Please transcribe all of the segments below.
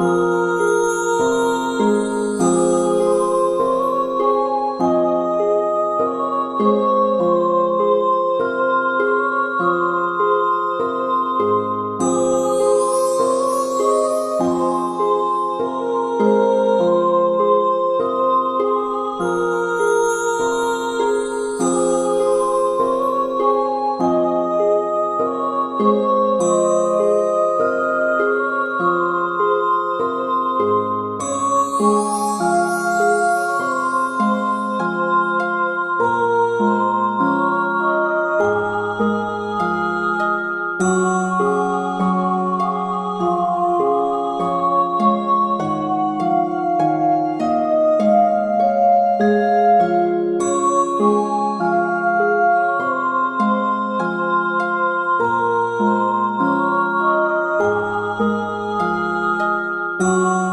Oh. Música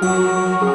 thank you.